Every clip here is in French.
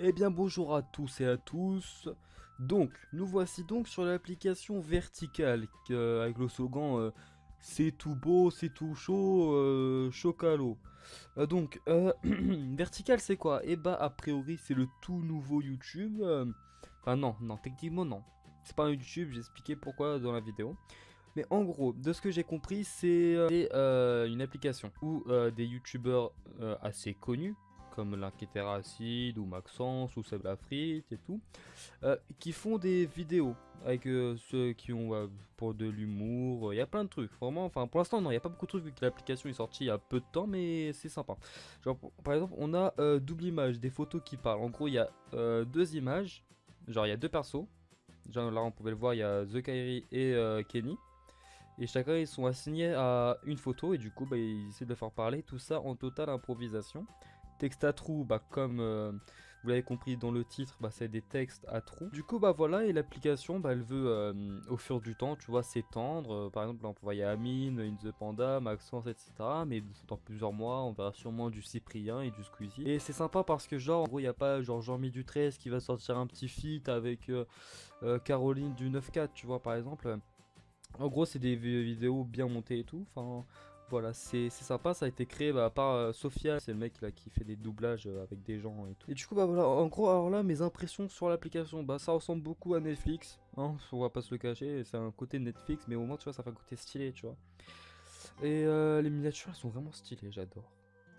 Eh bien bonjour à tous et à tous. Donc, nous voici donc sur l'application Vertical euh, avec le slogan euh, C'est tout beau, c'est tout chaud, euh, chocalo. Euh, donc, euh, Vertical c'est quoi? Eh bah a priori c'est le tout nouveau YouTube. Enfin non, non, techniquement non. C'est pas un YouTube, j'ai expliqué pourquoi dans la vidéo. Mais en gros, de ce que j'ai compris, c'est une application où des youtubeurs assez connus, comme Acide ou Maxence ou Seb Lafrite et tout, euh, qui font des vidéos avec euh, ceux qui ont euh, pour de l'humour. Il y a plein de trucs, vraiment. Enfin, pour l'instant, non, il n'y a pas beaucoup de trucs vu que l'application est sortie il y a peu de temps, mais c'est sympa. Genre, par exemple, on a euh, double image, des photos qui parlent. En gros, il y a euh, deux images, genre il y a deux persos. Genre là, on pouvait le voir, il y a The Kairi et euh, Kenny. Et chacun ils sont assignés à une photo et du coup bah, ils essaient de faire parler, tout ça en totale improvisation. Texte à trous, bah, comme euh, vous l'avez compris dans le titre, bah, c'est des textes à trous. Du coup bah voilà et l'application bah, elle veut euh, au fur du temps tu vois s'étendre. Euh, par exemple on peut voir Amine, In the Panda, Maxence etc. Mais dans plusieurs mois on verra sûrement du Cyprien et du Squeezie. Et c'est sympa parce que genre en gros il n'y a pas genre Jean-Mi du 13 qui va sortir un petit feat avec Caroline du 9-4 tu vois par exemple. En gros, c'est des vi- vidéos bien montées et tout. Enfin, voilà, c'est sympa. Ça a été créé bah, par euh, Sophia, c'est le mec là qui fait des doublages euh, avec des gens et tout. Et du coup, bah voilà, en gros, alors là, mes impressions sur l'application, bah ça ressemble beaucoup à Netflix. Hein, on va pas se le cacher, c'est un côté Netflix, mais au moins, tu vois, ça fait un côté stylé, tu vois. Et euh, les miniatures, elles sont vraiment stylées, j'adore.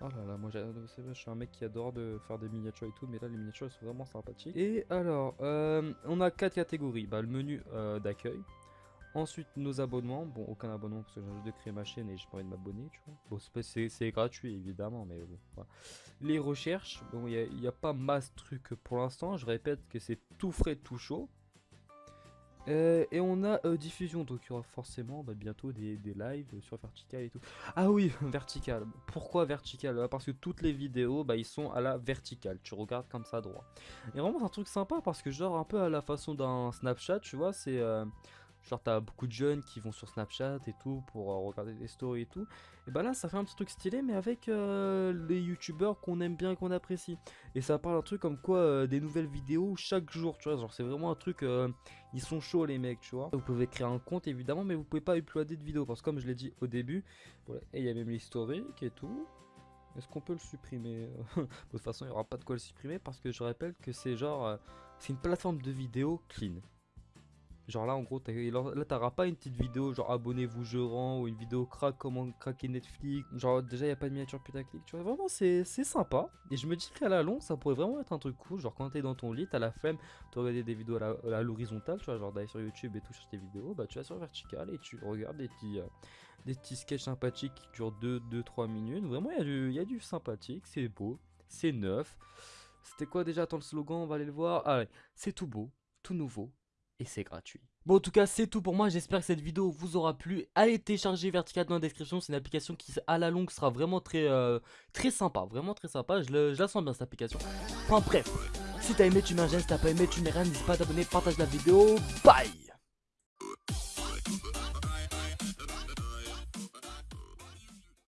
Oh là là, moi je suis un mec qui adore de faire des miniatures et tout, mais là les miniatures elles sont vraiment sympathiques. Et alors, euh, on a quatre catégories. Bah, le menu d'accueil, Ensuite, nos abonnements. Bon, aucun abonnement parce que j'ai juste de créer ma chaîne et j'ai pas envie de m'abonner, tu vois. Bon, c'est gratuit évidemment, mais bon. voilà. Les recherches, bon, il n'y a, pas masse truc pour l'instant. Je répète que c'est tout frais, tout chaud. Euh, et on a euh, diffusion, donc il y aura forcément bah, bientôt des, des lives sur Vertical et tout. Ah oui, Vertical. Pourquoi Vertical? Bah, Parce que toutes les vidéos, bah, ils sont à la verticale. Tu regardes comme ça droit. Et vraiment, c'est un truc sympa parce que, genre, un peu à la façon d'un Snapchat, tu vois, c'est. euh, Genre t'as beaucoup de jeunes qui vont sur Snapchat et tout pour euh, regarder des stories et tout. Et bah là ça fait un petit truc stylé mais avec euh, les youtubeurs qu'on aime bien et qu'on apprécie. Et ça parle un truc comme quoi euh, des nouvelles vidéos chaque jour tu vois. Genre c'est vraiment un truc, ils sont chauds les mecs tu vois. Vous pouvez créer un compte évidemment mais vous pouvez pas uploader de vidéos parce que comme je l'ai dit au début, et il y a même l'historique et tout. Est-ce qu'on peut le supprimer? De toute façon il n'y aura pas de quoi le supprimer parce que je rappelle que c'est genre... c'est une plateforme de vidéo clean. Genre là en gros là t'auras pas une petite vidéo genre abonnez-vous je rends ou une vidéo crack comment craquer Netflix. Genre déjà y a pas de miniature putaclic. Tu vois vraiment c'est sympa. Et je me dis qu'à la longue ça pourrait vraiment être un truc cool. Genre quand t'es dans ton lit t'as la flemme de regarder des vidéos à l'horizontale tu vois genre d'aller sur YouTube et tout chercher tes vidéos bah tu vas sur vertical et tu regardes des petits euh, des petits sketchs sympathiques qui durent 2-3 minutes. Vraiment il y, a du- y a du sympathique c'est beau c'est neuf. C'était quoi déjà Attends le slogan? On va aller le voir. Allez c'est tout beau tout nouveau et c'est gratuit. Bon en tout cas c'est tout pour moi, j'espère que cette vidéo vous aura plu. Allez télécharger Vertical dans la description, c'est une application qui à la longue sera vraiment très euh, très sympa, vraiment très sympa, je, je la sens bien cette application. Enfin bref, si t'as aimé tu mets un si t'as pas aimé tu mets rien, n'hésite pas à t'abonner, partage la vidéo, bye